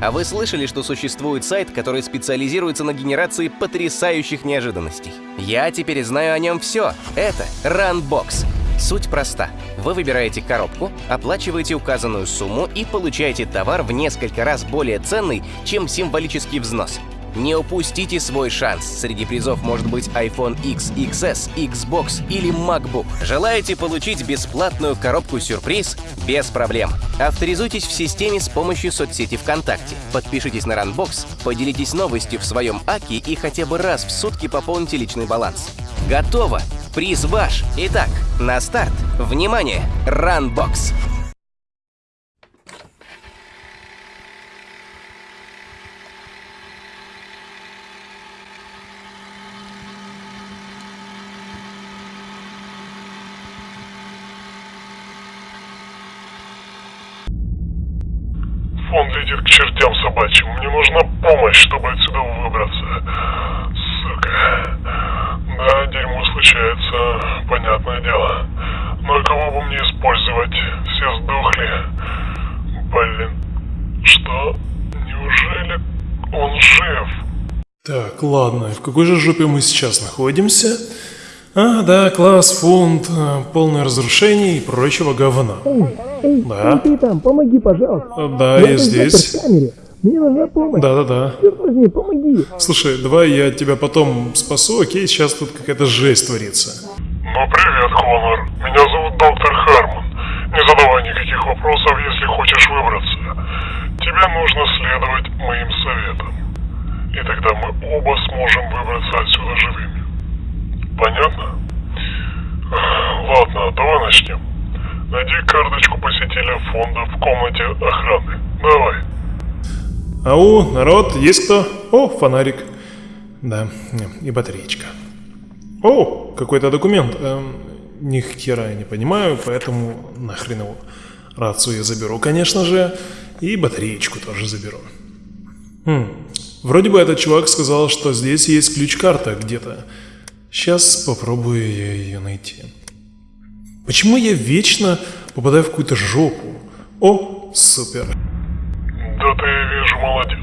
А вы слышали, что существует сайт, который специализируется на генерации потрясающих неожиданностей? Я теперь знаю о нем все. Это Runbox. Суть проста. Вы выбираете коробку, оплачиваете указанную сумму и получаете товар в несколько раз более ценный, чем символический взнос. Не упустите свой шанс. Среди призов может быть iPhone X, XS, Xbox или MacBook. Желаете получить бесплатную коробку-сюрприз? Без проблем. Авторизуйтесь в системе с помощью соцсети ВКонтакте. Подпишитесь на Runbox, поделитесь новостью в своем АКИ и хотя бы раз в сутки пополните личный баланс. Готово! Приз ваш! Итак, на старт! Внимание! Runbox! Фон летит к чертям собачьим. Мне нужна помощь, чтобы отсюда выбраться. Сука. Да, дерьмо случается, понятное дело. Но кого бы мне использовать? Все сдохли. Блин. Что? Неужели он жив? Так, ладно, в какой же жопе мы сейчас находимся? А, да, класс, фонд, э, полное разрушение и прочего говна. Да, Ты там, помоги, пожалуйста. да, я здесь. в камере. Мне нужна помощь. Да-да-да. Черт возьми, помоги. Слушай, давай я тебя потом спасу, окей? Сейчас тут какая-то жесть творится. Ну привет, Конор. Меня зовут доктор Харман. Не задавай никаких вопросов, если хочешь выбраться. Тебе нужно следовать моим советам. И тогда мы оба сможем выбраться отсюда живыми. Понятно? Ладно, давай начнем. Найди карточку посетителя фонда в комнате охраны. Давай. Ау, народ, есть кто? О, фонарик. Да, и батареечка. О, какой-то документ. Эм, ни хера я не понимаю, поэтому нахрен его. Рацию я заберу, конечно же, и батареечку тоже заберу. Хм, вроде бы этот чувак сказал, что здесь есть ключ-карта где-то. Сейчас попробую ее найти. Почему я вечно попадаю в какую-то жопу? О, супер. Да ты, вижу, молодец.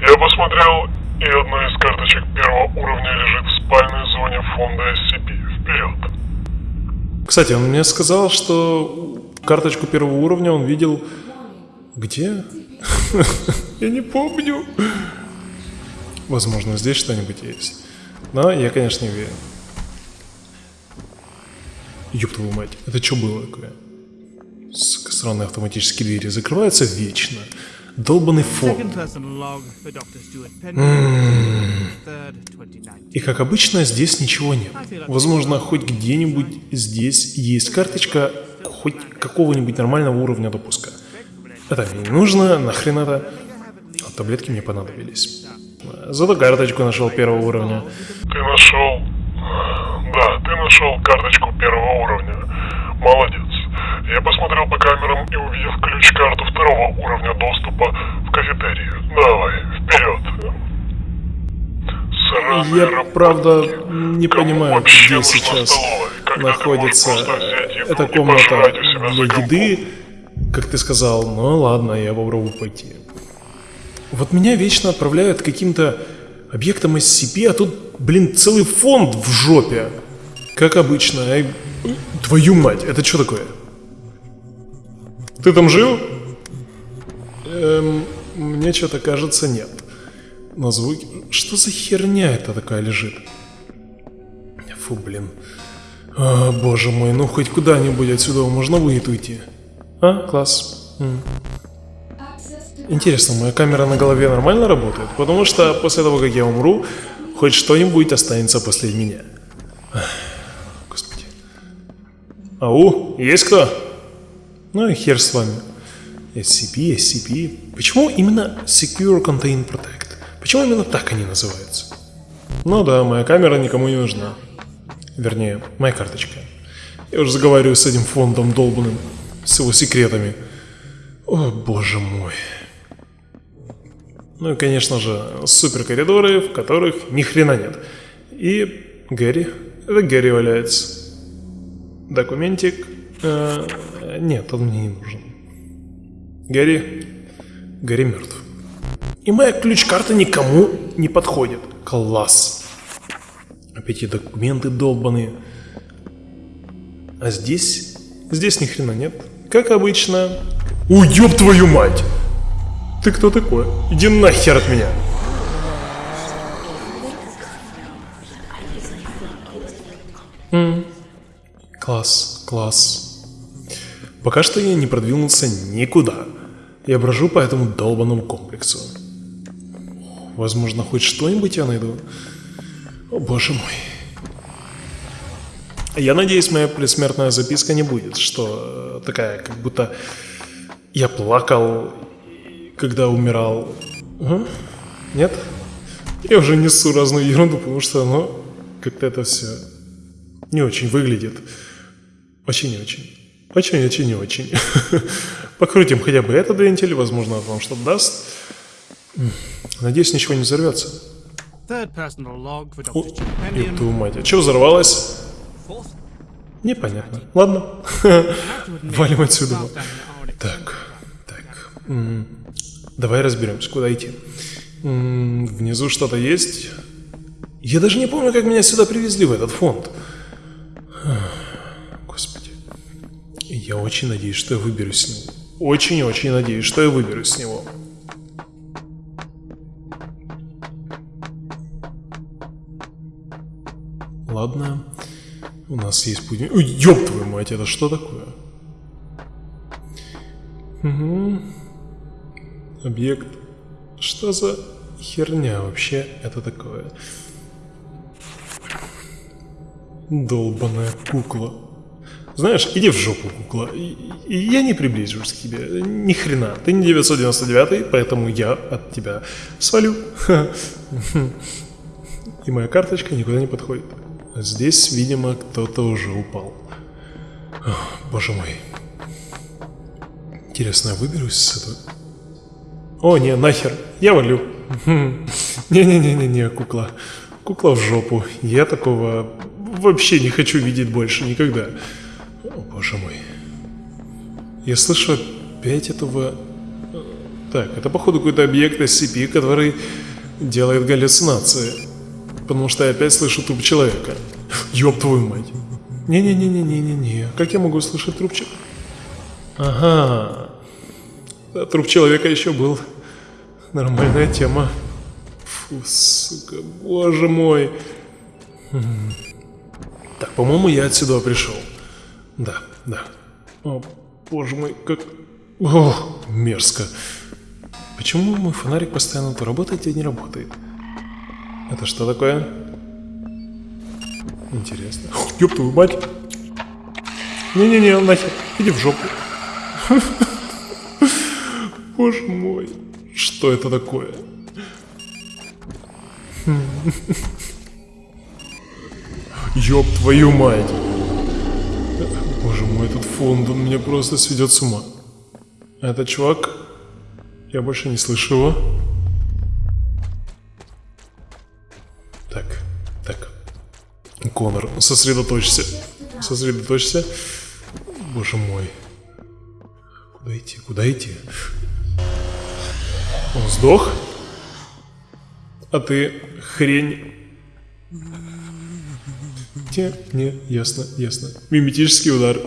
Я посмотрел, и одна из карточек первого уровня лежит в спальной зоне фонда SCP. Вперед. Кстати, он мне сказал, что карточку первого уровня он видел... Где? Я не помню. Возможно, здесь что-нибудь есть. Но я, конечно, не уверен. Ёб твою мать, это что было такое? Сука, странные автоматические двери закрываются вечно. Долбанный фон. Second person log for Dr. Stuart Penn. Third, 2019. И как обычно, здесь ничего нет. Возможно, хоть где-нибудь здесь есть карточка хоть какого-нибудь нормального уровня допуска. Это мне не нужно, нахрен это. А таблетки мне понадобились. Зато карточку нашел первого уровня. Ты нашел... Да, ты нашел карточку первого уровня. Молодец. Я посмотрел по камерам и увидел ключ-карту второго уровня доступа в кафетерию. Давай, вперед. Сраная Я, работа. правда, не Кому понимаю, где сейчас находится эта комната для еды, как ты сказал. Ну ладно, я попробую пойти. Вот меня вечно отправляют каким-то объектам SCP, а тут, блин, целый фонд в жопе. Как обычно. Твою мать, это что такое? Ты там жил? Эм, мне что-то кажется, нет. На звуки... Что за херня это такая лежит? Фу, блин. А, боже мой, ну хоть куда-нибудь отсюда можно будет уйти. А, класс. М. Интересно, моя камера на голове нормально работает? Потому что после того, как я умру, хоть что-нибудь останется после меня. Господи. Ау, есть кто? Ну и хер с вами. SCP, SCP. Почему именно Secure Contain Protect? Почему именно так они называются? Ну да, моя камера никому не нужна. Вернее, моя карточка. Я уже заговариваю с этим фондом долбанным, с его секретами. О, боже мой. Ну и, конечно же, супер коридоры, в которых ни хрена нет. И Гэри. Это Гэри валяется. Документик. Э, нет, он мне не нужен. Гэри. Гэри мертв. И моя ключ-карта никому не подходит. Класс. Опять эти документы долбаные. А здесь... Здесь ни хрена нет. Как обычно. Ой, твою мать! Ты кто такой? Иди нахер от меня. М, Класс, класс. Пока что я не продвинулся никуда. Я брожу по этому долбанному комплексу. Возможно, хоть что-нибудь я найду. О, боже мой. Я надеюсь, моя предсмертная записка не будет, что э, такая, как будто я плакал, когда умирал. А? Нет? Я уже несу разную ерунду, потому что оно как-то это все не очень выглядит. Очень-очень. Очень-очень-очень. Покрутим хотя бы этот вентиль, возможно, он вам что-то даст. Надеюсь, ничего не взорвется. О, ёб твою мать, а что взорвалось? Непонятно. Ладно, валим отсюда. Так, так. Давай разберемся, куда идти. Внизу что-то есть. Я даже не помню, как меня сюда привезли, в этот фонд. Очень надеюсь, что я выберусь с него. Очень-очень надеюсь, что я выберусь с него. Ладно. У нас есть путь. Ой, ёб твою мать, это что такое? Угу. Объект. Что за херня вообще это такое? Долбаная кукла. Знаешь, иди в жопу, кукла. Я не приближусь к тебе. Ни хрена. Ты не 999, поэтому я от тебя свалю. И моя карточка никуда не подходит. Здесь, видимо, кто-то уже упал. Боже мой. Интересно, я выберусь с этого? О, не, нахер, я валю. Не-не-не-не-не, кукла. Кукла в жопу. Я такого вообще не хочу видеть больше никогда. О, боже мой. Я слышу опять этого... э, Так, это походу какой-то объект SCP, который делает галлюцинации. Потому что я опять слышу труп человека. Ёб твою мать. Не-не-не-не-не-не-не. Как я могу слышать труп человека? Ага. Да, труп человека еще был. Нормальная тема. Фу, сука, боже мой. Так, по-моему, я отсюда пришел. Да, да. О, боже мой, как... О, мерзко. Почему мой фонарик постоянно то работает, то не работает? Это что такое? Интересно. Ёб твою мать. Не-не-не, нахер. Иди в жопу. Боже мой. Что это такое? Ёб твою мать. Мой, этот фонд, он меня просто сведет с ума. А этот чувак... Я больше не слышу его. Так, так. Конор, сосредоточься. Сосредоточься. Боже мой. Куда идти? Куда идти? Он сдох? А ты хрень... Не, не, ясно, ясно. Миметический удар.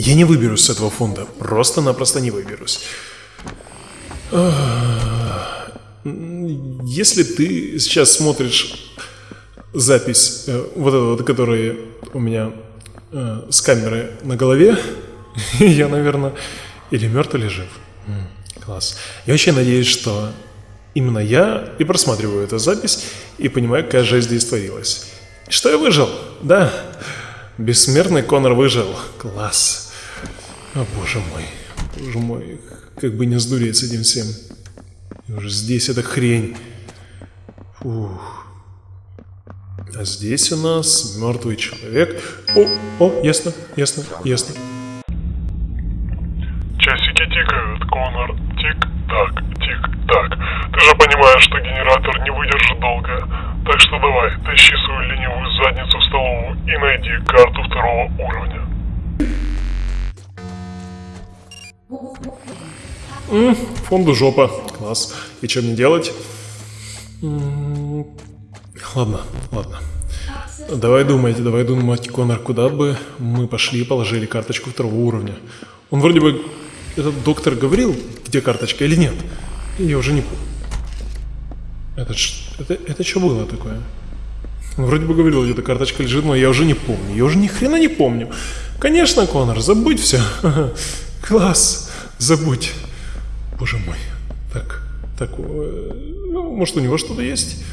Я не выберусь с этого фонда. Просто-напросто не выберусь. Если ты сейчас смотришь запись, э, вот эту вот, которая у меня э, с камеры на голове, я, наверное, или мертв, или жив. Класс. Я очень надеюсь, что именно я и просматриваю эту запись и понимаю, какая жесть здесь творилась. Что я выжил? Да. Бессмертный Конор выжил. Класс. О, боже мой. Боже мой. Как бы не сдуреть с этим всем. И уже здесь эта хрень. Фух. А здесь у нас мертвый человек. О, о, ясно, ясно, ясно. Часики тикают, Конор. Тик-так, тик-так. Ты же понимаешь, что генератор не выдержит долго. Так что давай, тащи свою ленивую задницу в столовую и найди карту второго уровня. М, фонду жопа. Класс. И что мне делать? М, Ладно, ладно. Давай думать, давай думать, Конор, куда бы мы пошли и положили карточку второго уровня. Он вроде бы, этот доктор говорил, где карточка или нет. Я уже не помню. Это, это, это что было такое? Он вроде бы говорил, где-то карточка лежит, но я уже не помню. Я уже ни хрена не помню. Конечно, Конор, забудь все. Класс, забудь. Боже мой. Так, так, э, ну, может у него что-то есть?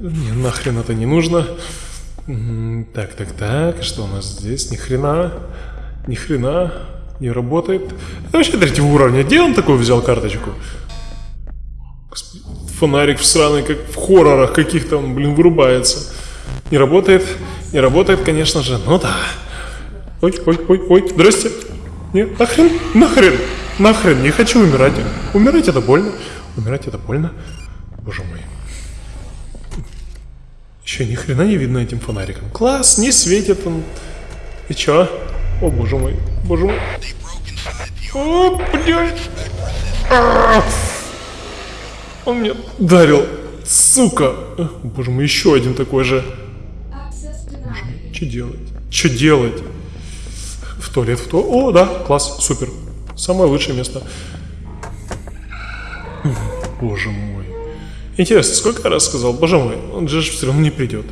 Не, нахрен это не нужно. Так, так, так, что у нас здесь? Ни хрена, ни хрена, не работает. Это вообще третьего уровня. Где он такой взял карточку? Фонарик в сраный, как в хоррорах каких-то, он, блин, вырубается. Не работает, не работает, конечно же, ну да. Ой, ой, ой, ой, здрасте. Нет, нахрен, нахрен, нахрен, не хочу умирать. Умирать это больно, умирать это больно. Боже мой. Еще ни хрена не видно этим фонариком. Класс, не светит он. И чё? О, боже мой, боже мой. О, блядь. Он меня ударил. Сука. Э, Боже мой, еще один такой же. Что делать? Что делать? В туалет, в туалет. О, да, класс, супер. Самое лучшее место. Боже мой. Интересно, сколько раз сказал, боже мой, он же все равно не придет.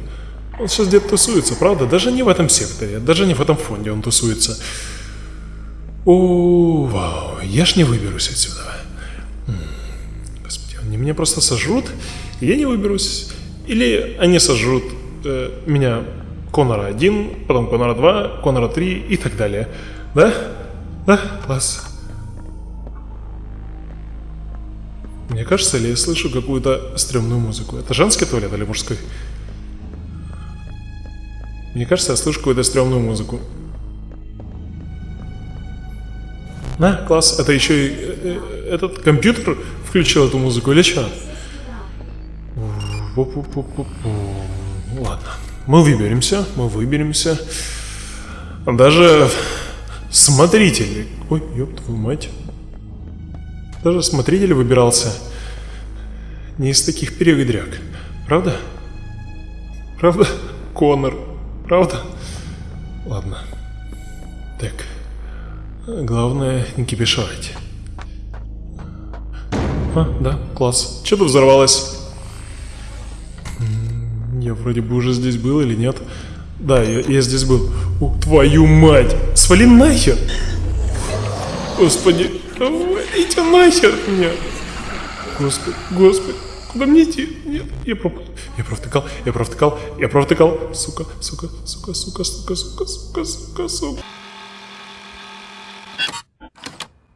Он сейчас где-то тусуется, правда? Даже не в этом секторе, даже не в этом фонде он тусуется. О, вау, я ж не выберусь отсюда. Господи, они меня просто сожрут, и я не выберусь. Или они сожрут э, меня Конора 1, потом Конора 2, Конора 3 и так далее. Да? Да? Класс. Мне кажется, или я слышу какую-то стрёмную музыку. Это женский туалет или мужской? Мне кажется, я слышу какую-то стрёмную музыку. На, класс, это еще и э, э, этот компьютер включил эту музыку или что? Ладно, мы выберемся, мы выберемся. Даже смотритель, ой, ёб твою мать. Даже смотритель выбирался не из таких передряг. Правда? Правда? Конор. Правда? Ладно. Так. Главное не кипишевать. А, да, класс. Что-то взорвалось. Я вроде бы уже здесь был или нет? Да, я, я здесь был. О, твою мать! Свали нахер! Господи, идите нахер от меня! Господи, господи, куда мне идти? Нет, я пропал. Я провтыкал, я провтыкал, я провтыкал. Сука, сука, сука, сука, сука, сука, сука, сука, сука.